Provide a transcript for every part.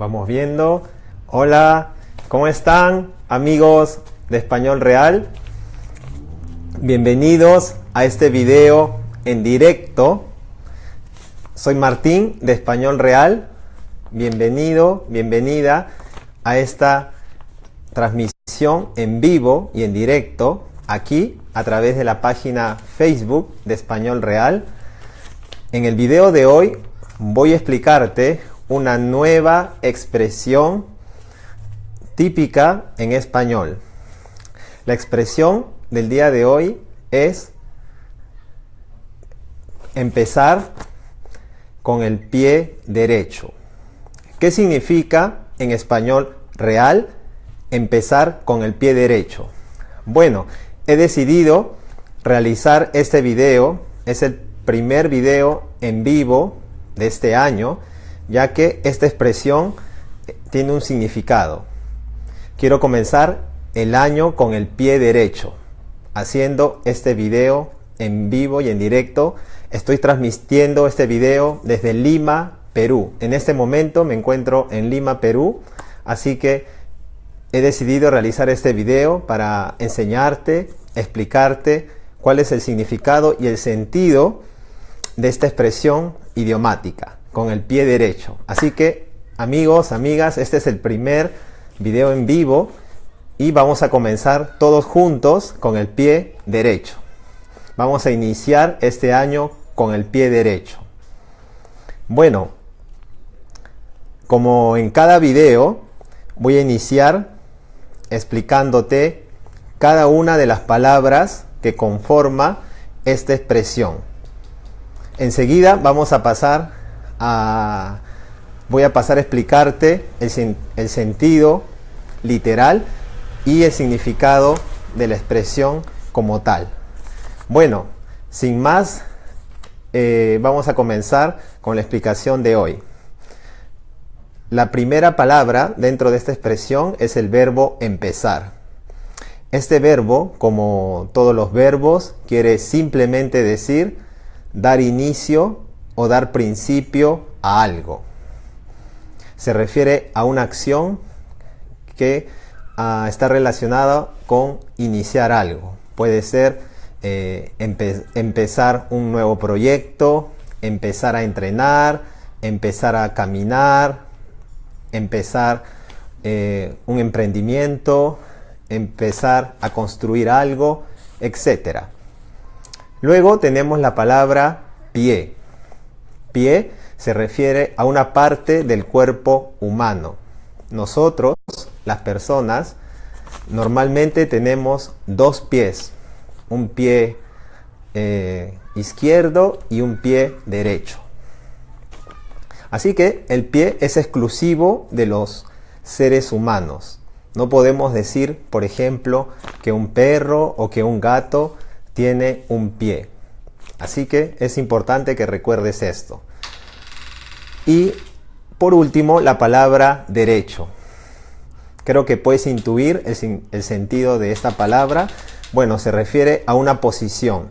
Vamos viendo. Hola, ¿cómo están amigos de Español Real? Bienvenidos a este video en directo. Soy Martín de Español Real. Bienvenido, bienvenida a esta transmisión en vivo y en directo aquí a través de la página Facebook de Español Real. En el video de hoy voy a explicarte una nueva expresión típica en español. La expresión del día de hoy es empezar con el pie derecho. ¿Qué significa en español real empezar con el pie derecho? Bueno, he decidido realizar este video, es el primer video en vivo de este año ya que esta expresión tiene un significado. Quiero comenzar el año con el pie derecho, haciendo este video en vivo y en directo. Estoy transmitiendo este video desde Lima, Perú. En este momento me encuentro en Lima, Perú, así que he decidido realizar este video para enseñarte, explicarte cuál es el significado y el sentido de esta expresión idiomática con el pie derecho. Así que amigos, amigas, este es el primer video en vivo y vamos a comenzar todos juntos con el pie derecho. Vamos a iniciar este año con el pie derecho. Bueno, como en cada video, voy a iniciar explicándote cada una de las palabras que conforma esta expresión. Enseguida vamos a pasar voy a pasar a explicarte el, sentido literal y el significado de la expresión como tal. Bueno, sin más, eh, vamos a comenzar con la explicación de hoy. La primera palabra dentro de esta expresión es el verbo empezar. Este verbo, como todos los verbos, quiere simplemente decir dar inicio o dar principio a algo. Se refiere a una acción que ah, está relacionada con iniciar algo. Puede ser eh, empezar un nuevo proyecto, empezar a entrenar, empezar a caminar, empezar eh, un emprendimiento, empezar a construir algo, etc. Luego tenemos la palabra pie. Pie se refiere a una parte del cuerpo humano. Nosotros, las personas, normalmente tenemos dos pies, un pie eh, izquierdo y un pie derecho. Así que el pie es exclusivo de los seres humanos. No podemos decir, por ejemplo, que un perro o que un gato tiene un pie. Así que es importante que recuerdes esto. Y por último, la palabra derecho. Creo que puedes intuir el, sentido de esta palabra. Bueno, se refiere a una posición.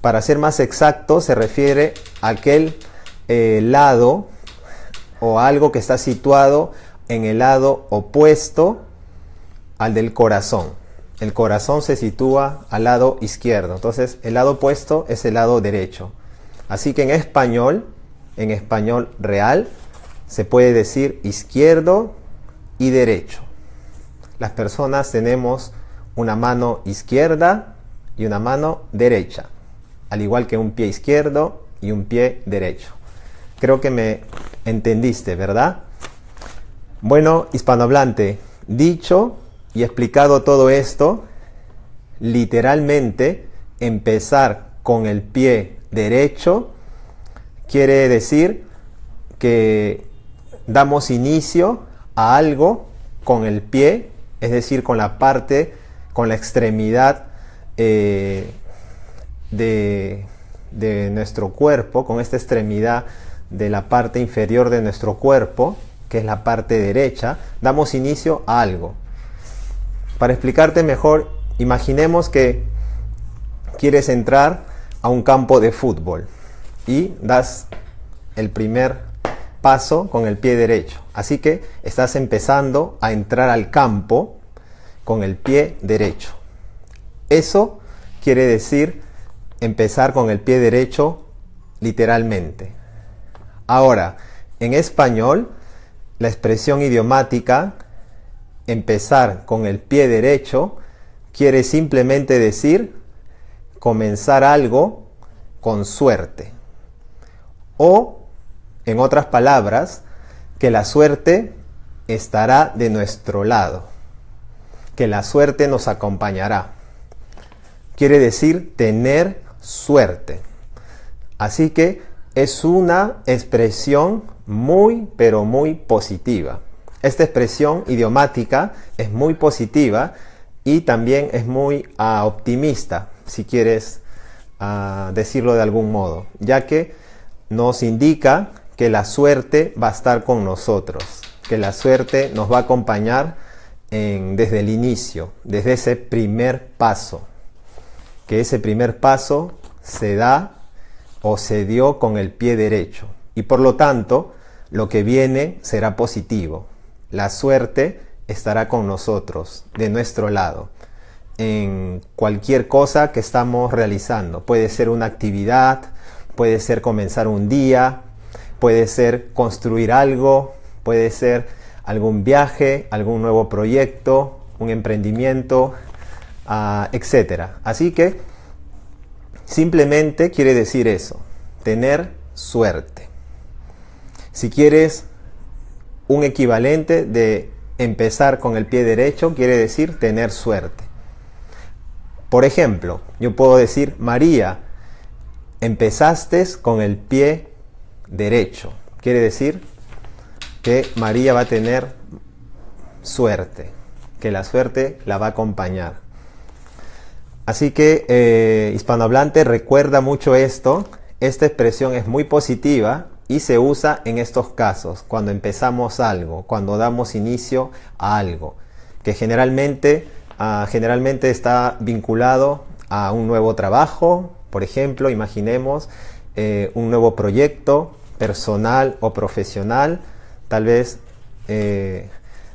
Para ser más exacto, se refiere a aquel eh, lado o algo que está situado en el lado opuesto al del corazón el corazón se sitúa al lado izquierdo. Entonces, el lado opuesto es el lado derecho. Así que en español, en español real, se puede decir izquierdo y derecho. Las personas tenemos una mano izquierda y una mano derecha, al igual que un pie izquierdo y un pie derecho. Creo que me entendiste, ¿verdad? Bueno, hispanohablante, dicho y explicado todo esto, literalmente empezar con el pie derecho quiere decir que damos inicio a algo con el pie, es decir, con la parte, con la extremidad eh, de, de nuestro cuerpo, con esta extremidad de la parte inferior de nuestro cuerpo, que es la parte derecha, damos inicio a algo. Para explicarte mejor, imaginemos que quieres entrar a un campo de fútbol y das el primer paso con el pie derecho. Así que estás empezando a entrar al campo con el pie derecho. Eso quiere decir empezar con el pie derecho literalmente. Ahora, en español, la expresión idiomática empezar con el pie derecho quiere simplemente decir comenzar algo con suerte. O, en otras palabras, que la suerte estará de nuestro lado, que la suerte nos acompañará. Quiere decir tener suerte. Así que es una expresión muy, pero muy positiva. Esta expresión idiomática es muy positiva y también es muy ah, optimista, si quieres ah, decirlo de algún modo, ya que nos indica que la suerte va a estar con nosotros, que la suerte nos va a acompañar desde el inicio, desde ese primer paso, que ese primer paso se da o se dio con el pie derecho y por lo tanto lo que viene será positivo. La suerte estará con nosotros, de nuestro lado, en cualquier cosa que estamos realizando. Puede ser una actividad, puede ser comenzar un día, puede ser construir algo, puede ser algún viaje, algún nuevo proyecto, un emprendimiento, uh, etc. Así que simplemente quiere decir eso, tener suerte. Si quieres un equivalente de empezar con el pie derecho quiere decir tener suerte. Por ejemplo, yo puedo decir, María, empezaste con el pie derecho. Quiere decir que María va a tener suerte, que la suerte la va a acompañar. Así que eh, hispanohablante recuerda mucho esto. Esta expresión es muy positiva y se usa en estos casos, cuando empezamos algo, cuando damos inicio a algo, que generalmente, ah, generalmente está vinculado a un nuevo trabajo, por ejemplo, imaginemos eh, un nuevo proyecto personal o profesional, tal vez eh,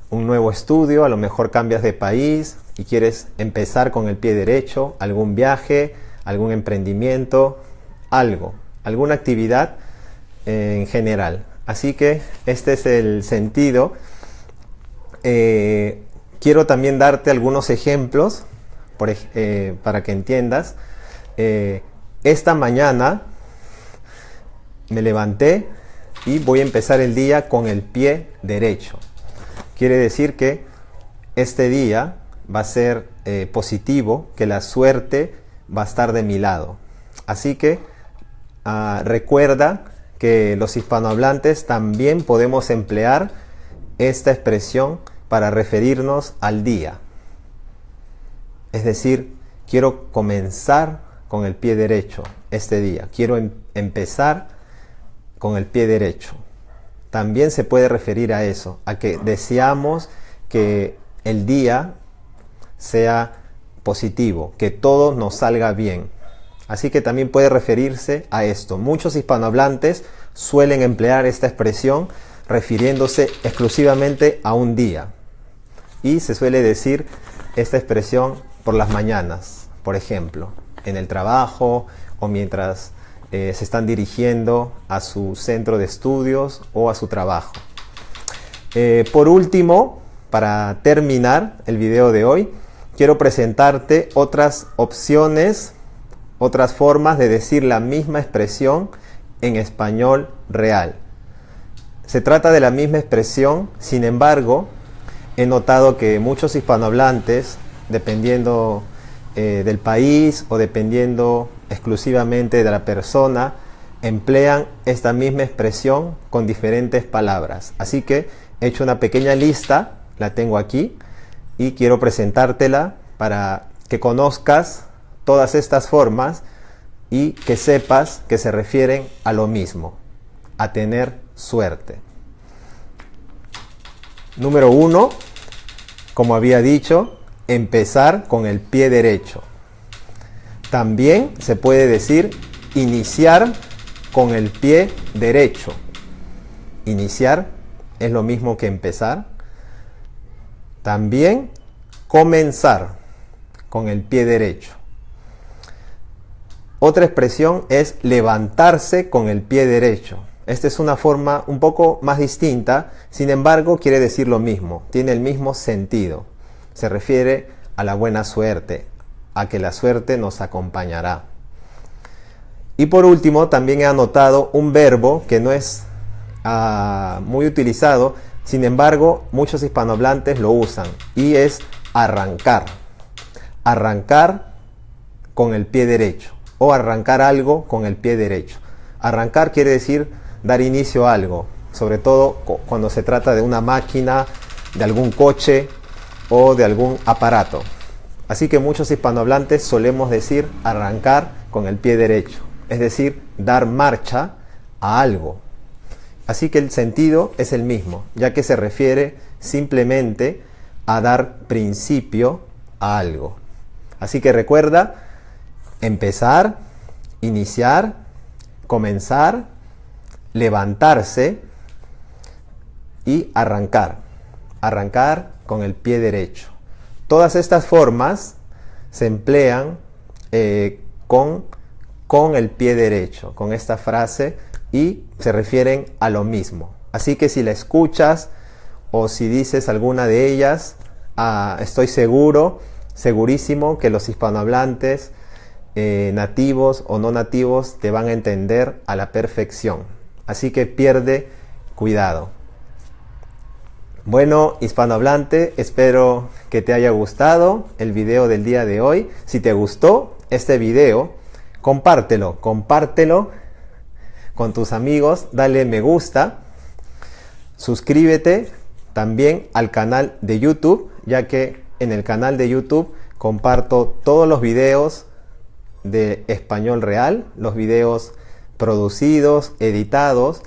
un nuevo estudio, a lo mejor cambias de país y quieres empezar con el pie derecho, algún viaje, algún emprendimiento, algo, alguna actividad en general. Así que este es el sentido. Eh, quiero también darte algunos ejemplos eh, para que entiendas. Eh, esta mañana me levanté y voy a empezar el día con el pie derecho. Quiere decir que este día va a ser positivo, que la suerte va a estar de mi lado. Así que ah, recuerda que los hispanohablantes también podemos emplear esta expresión para referirnos al día. Es decir, quiero comenzar con el pie derecho este día. Quiero em-, empezar con el pie derecho. También se puede referir a eso, a que deseamos que el día sea positivo, que todo nos salga bien. Así que también puede referirse a esto. Muchos hispanohablantes suelen emplear esta expresión refiriéndose exclusivamente a un día. Y se suele decir esta expresión por las mañanas, por ejemplo, en el trabajo o mientras eh, se están dirigiendo a su centro de estudios o a su trabajo. Eh, por último, para terminar el video de hoy, quiero presentarte otras opciones otras formas de decir la misma expresión en español real. Se trata de la misma expresión, sin embargo, he notado que muchos hispanohablantes, dependiendo eh, del país o dependiendo exclusivamente de la persona, emplean esta misma expresión con diferentes palabras. Así que he hecho una pequeña lista, la tengo aquí, y quiero presentártela para que conozcas todas estas formas y que sepas que se refieren a lo mismo, a tener suerte. Número uno, como había dicho, empezar con el pie derecho. También se puede decir iniciar con el pie derecho. iniciar es lo mismo que empezar. También comenzar con el pie derecho. Otra expresión es levantarse con el pie derecho. Esta es una forma un poco más distinta, sin embargo quiere decir lo mismo, tiene el mismo sentido. Se refiere a la buena suerte, a que la suerte nos acompañará. Y por último, también he anotado un verbo que no es ah, muy utilizado, sin embargo, muchos hispanohablantes lo usan, y es arrancar. Arrancar con el pie derecho, o arrancar algo con el pie derecho. Arrancar quiere decir dar inicio a algo, sobre todo cuando se trata de una máquina, de algún coche o de algún aparato. Así que muchos hispanohablantes solemos decir arrancar con el pie derecho, es decir, dar marcha a algo. Así que el sentido es el mismo, ya que se refiere simplemente a dar principio a algo. Así que recuerda empezar, iniciar, comenzar levantarse y arrancar. Arrancar con el pie derecho. Todas estas formas se emplean eh, con, con el pie derecho, con esta frase, y se refieren a lo mismo. Así que si la escuchas o si dices alguna de ellas, ah, estoy seguro, segurísimo que los hispanohablantes, eh, nativos o no nativos, te van a entender a la perfección. Así que pierde cuidado. Bueno, hispanohablante, espero que te haya gustado el video del día de hoy. Si te gustó este video, compártelo, compártelo con tus amigos, dale me gusta, suscríbete también al canal de YouTube, ya que en el canal de YouTube comparto todos los videos de español real, los videos producidos, editados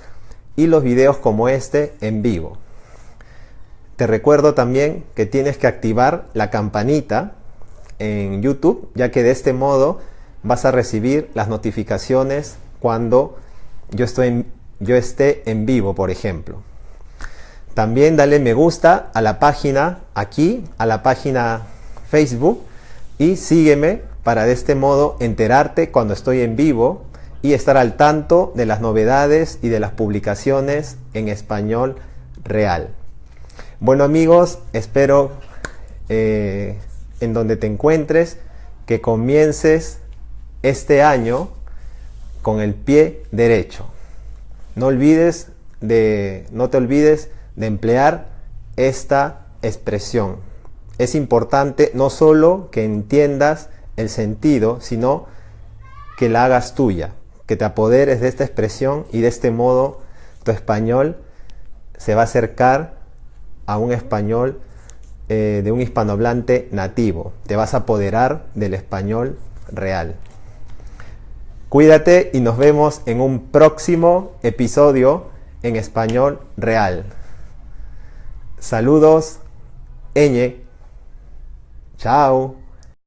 y los videos como este en vivo. Te recuerdo también que tienes que activar la campanita en YouTube, ya que de este modo vas a recibir las notificaciones cuando yo, estoy yo esté en vivo, por ejemplo. También dale me gusta a la página aquí, a la página Facebook y sígueme para de este modo enterarte cuando estoy en vivo y estar al tanto de las novedades y de las publicaciones en español real. Bueno amigos, espero eh, en donde te encuentres que comiences este año con el pie derecho. No olvides de, no te olvides de emplear esta expresión. Es importante no solo que entiendas el sentido, sino que la hagas tuya que te apoderes de esta expresión y de este modo tu español se va a acercar a un español eh, de un hispanohablante nativo. Te vas a apoderar del español real. Cuídate y nos vemos en un próximo episodio en español real. Saludos, Eñe. Chao.